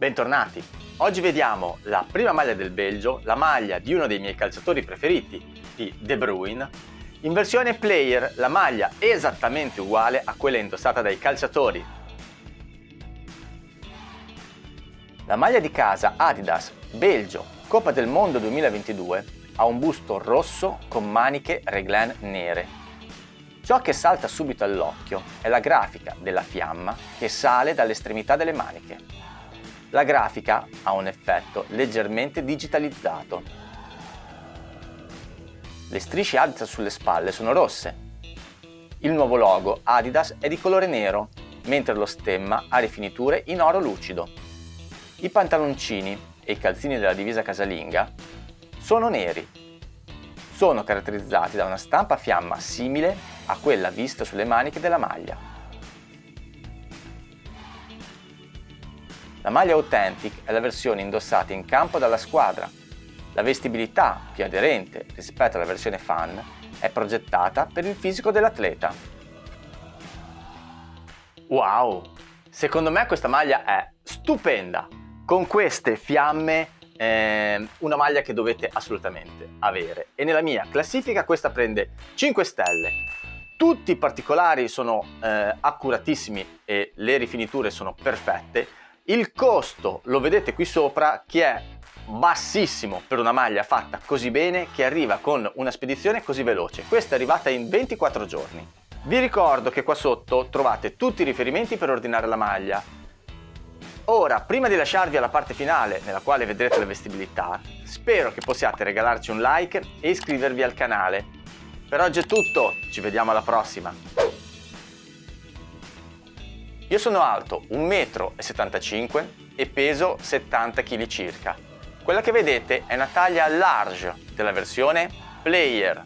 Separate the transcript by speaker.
Speaker 1: Bentornati! Oggi vediamo la prima maglia del Belgio, la maglia di uno dei miei calciatori preferiti, di De Bruyne, in versione player, la maglia esattamente uguale a quella indossata dai calciatori. La maglia di casa Adidas Belgio Coppa del Mondo 2022 ha un busto rosso con maniche reglan nere Ciò che salta subito all'occhio è la grafica della fiamma che sale dall'estremità delle maniche. La grafica ha un effetto leggermente digitalizzato. Le strisce Adidas sulle spalle sono rosse. Il nuovo logo Adidas è di colore nero, mentre lo stemma ha rifiniture in oro lucido. I pantaloncini e i calzini della divisa casalinga sono neri. Sono caratterizzati da una stampa a fiamma simile a quella vista sulle maniche della maglia. La maglia Authentic è la versione indossata in campo dalla squadra. La vestibilità, più aderente rispetto alla versione fan, è progettata per il fisico dell'atleta. Wow! Secondo me questa maglia è stupenda! Con queste fiamme eh, una maglia che dovete assolutamente avere e nella mia classifica questa prende 5 stelle tutti i particolari sono eh, accuratissimi e le rifiniture sono perfette. Il costo lo vedete qui sopra che è bassissimo per una maglia fatta così bene che arriva con una spedizione così veloce. Questa è arrivata in 24 giorni. Vi ricordo che qua sotto trovate tutti i riferimenti per ordinare la maglia. Ora, prima di lasciarvi alla parte finale nella quale vedrete la vestibilità, spero che possiate regalarci un like e iscrivervi al canale per oggi è tutto, ci vediamo alla prossima! Io sono alto 1,75 m e peso 70 kg circa. Quella che vedete è una taglia large della versione Player